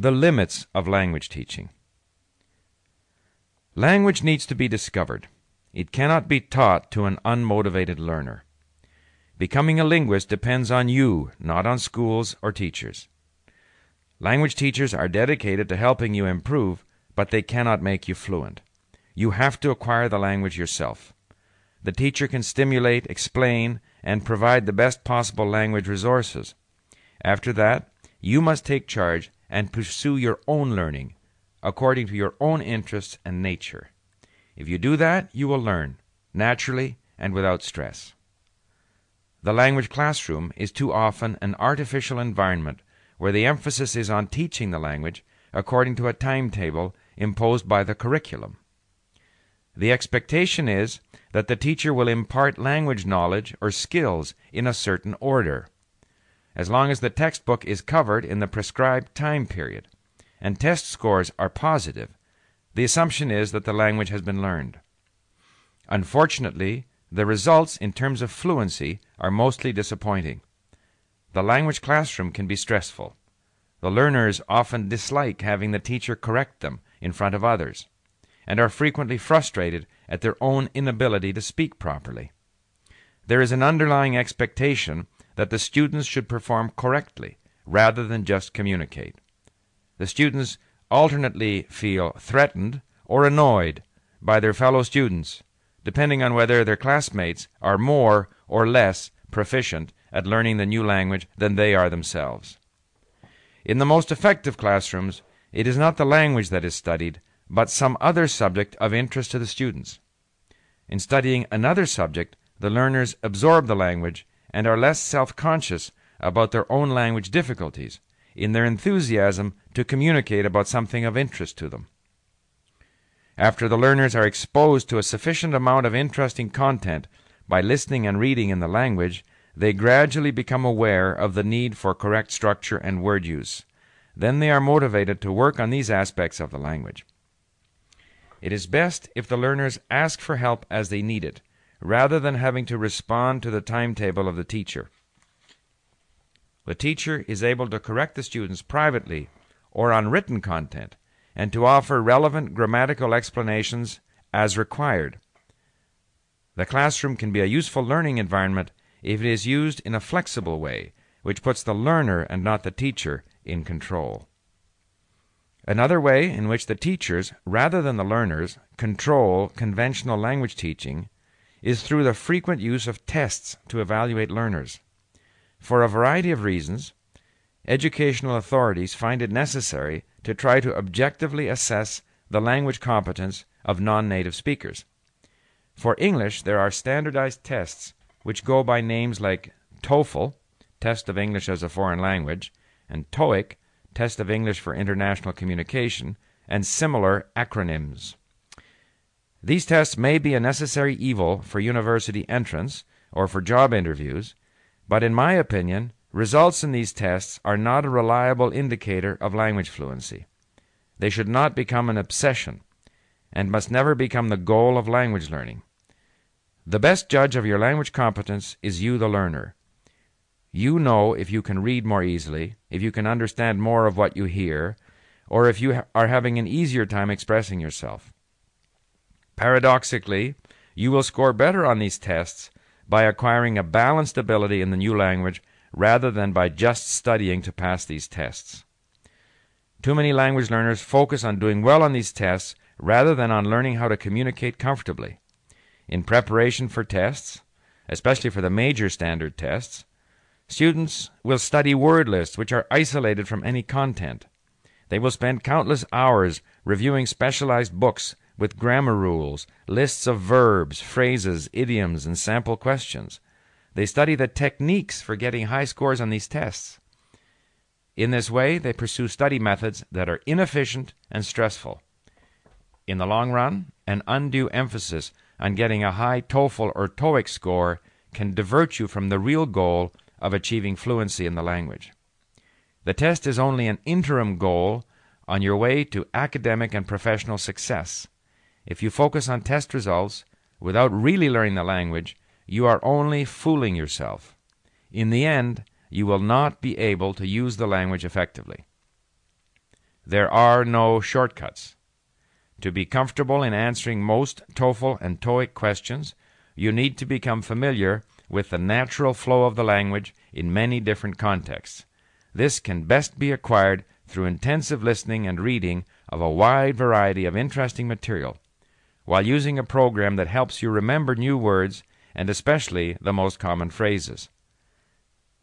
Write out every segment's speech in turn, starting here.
The limits of language teaching. Language needs to be discovered. It cannot be taught to an unmotivated learner. Becoming a linguist depends on you, not on schools or teachers. Language teachers are dedicated to helping you improve, but they cannot make you fluent. You have to acquire the language yourself. The teacher can stimulate, explain, and provide the best possible language resources. After that, you must take charge and pursue your own learning according to your own interests and nature. If you do that, you will learn, naturally and without stress. The language classroom is too often an artificial environment where the emphasis is on teaching the language according to a timetable imposed by the curriculum. The expectation is that the teacher will impart language knowledge or skills in a certain order, as long as the textbook is covered in the prescribed time period and test scores are positive, the assumption is that the language has been learned. Unfortunately, the results in terms of fluency are mostly disappointing. The language classroom can be stressful. The learners often dislike having the teacher correct them in front of others, and are frequently frustrated at their own inability to speak properly. There is an underlying expectation that the students should perform correctly rather than just communicate. The students alternately feel threatened or annoyed by their fellow students, depending on whether their classmates are more or less proficient at learning the new language than they are themselves. In the most effective classrooms, it is not the language that is studied, but some other subject of interest to the students. In studying another subject, the learners absorb the language and are less self conscious about their own language difficulties in their enthusiasm to communicate about something of interest to them. After the learners are exposed to a sufficient amount of interesting content by listening and reading in the language, they gradually become aware of the need for correct structure and word use. Then they are motivated to work on these aspects of the language. It is best if the learners ask for help as they need it, rather than having to respond to the timetable of the teacher. The teacher is able to correct the students privately or on written content and to offer relevant grammatical explanations as required. The classroom can be a useful learning environment if it is used in a flexible way, which puts the learner and not the teacher in control. Another way in which the teachers, rather than the learners, control conventional language teaching is through the frequent use of tests to evaluate learners. For a variety of reasons, educational authorities find it necessary to try to objectively assess the language competence of non native speakers. For English, there are standardized tests which go by names like TOEFL, Test of English as a Foreign Language, and TOEIC, Test of English for International Communication, and similar acronyms. These tests may be a necessary evil for university entrance or for job interviews, but in my opinion, results in these tests are not a reliable indicator of language fluency. They should not become an obsession and must never become the goal of language learning. The best judge of your language competence is you, the learner. You know if you can read more easily, if you can understand more of what you hear, or if you are having an easier time expressing yourself. Paradoxically, you will score better on these tests by acquiring a balanced ability in the new language rather than by just studying to pass these tests. Too many language learners focus on doing well on these tests rather than on learning how to communicate comfortably. In preparation for tests, especially for the major standard tests, students will study word lists which are isolated from any content. They will spend countless hours reviewing specialized books with grammar rules, lists of verbs, phrases, idioms, and sample questions. They study the techniques for getting high scores on these tests. In this way, they pursue study methods that are inefficient and stressful. In the long run, an undue emphasis on getting a high TOEFL or TOEIC score can divert you from the real goal of achieving fluency in the language. The test is only an interim goal on your way to academic and professional success. If you focus on test results without really learning the language, you are only fooling yourself. In the end, you will not be able to use the language effectively. There are no shortcuts. To be comfortable in answering most TOEFL and TOEIC questions, you need to become familiar with the natural flow of the language in many different contexts. This can best be acquired through intensive listening and reading of a wide variety of interesting material, while using a program that helps you remember new words and especially the most common phrases.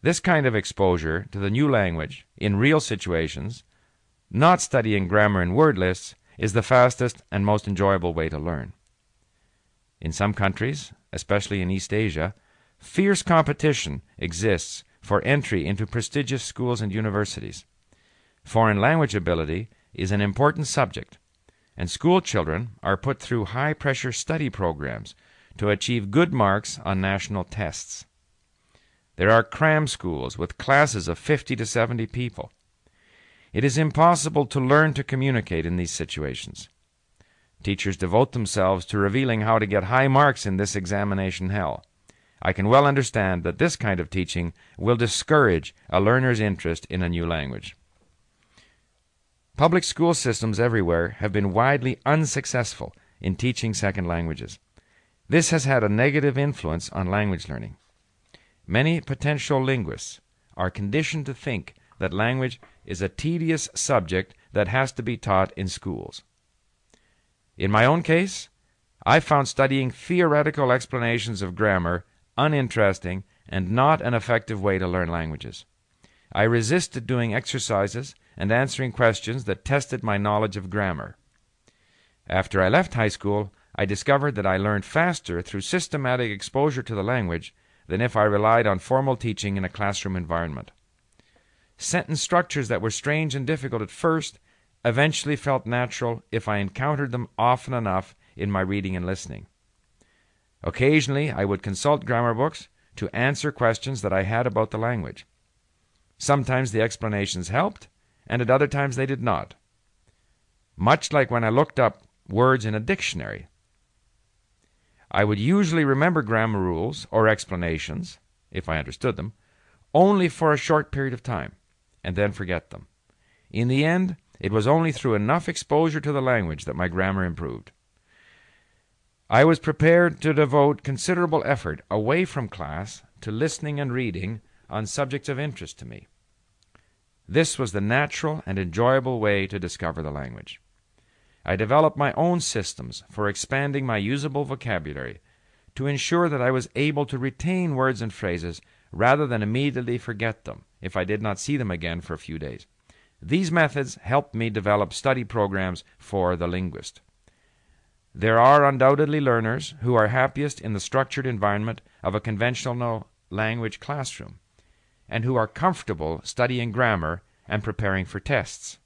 This kind of exposure to the new language in real situations, not studying grammar and word lists, is the fastest and most enjoyable way to learn. In some countries, especially in East Asia, fierce competition exists for entry into prestigious schools and universities. Foreign language ability is an important subject, and school children are put through high pressure study programs to achieve good marks on national tests. There are cram schools with classes of 50 to 70 people. It is impossible to learn to communicate in these situations. Teachers devote themselves to revealing how to get high marks in this examination hell. I can well understand that this kind of teaching will discourage a learner's interest in a new language. Public school systems everywhere have been widely unsuccessful in teaching second languages. This has had a negative influence on language learning. Many potential linguists are conditioned to think that language is a tedious subject that has to be taught in schools. In my own case, I found studying theoretical explanations of grammar uninteresting and not an effective way to learn languages. I resisted doing exercises and answering questions that tested my knowledge of grammar. After I left high school, I discovered that I learned faster through systematic exposure to the language than if I relied on formal teaching in a classroom environment. Sentence structures that were strange and difficult at first eventually felt natural if I encountered them often enough in my reading and listening. Occasionally, I would consult grammar books to answer questions that I had about the language. Sometimes the explanations helped, and at other times they did not. Much like when I looked up words in a dictionary. I would usually remember grammar rules or explanations, if I understood them, only for a short period of time, and then forget them. In the end, it was only through enough exposure to the language that my grammar improved. I was prepared to devote considerable effort away from class to listening and reading on subjects of interest to me. This was the natural and enjoyable way to discover the language. I developed my own systems for expanding my usable vocabulary to ensure that I was able to retain words and phrases rather than immediately forget them if I did not see them again for a few days. These methods helped me develop study programs for the linguist. There are undoubtedly learners who are happiest in the structured environment of a conventional language classroom and who are comfortable studying grammar and preparing for tests.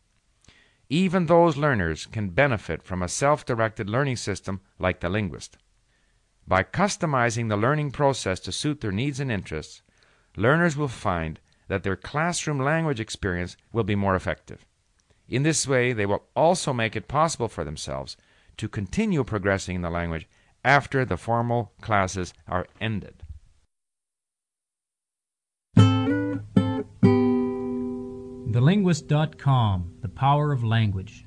Even those learners can benefit from a self directed learning system like the linguist. By customizing the learning process to suit their needs and interests, learners will find that their classroom language experience will be more effective. In this way, they will also make it possible for themselves to continue progressing in the language after the formal classes are ended. TheLinguist.com The Power of Language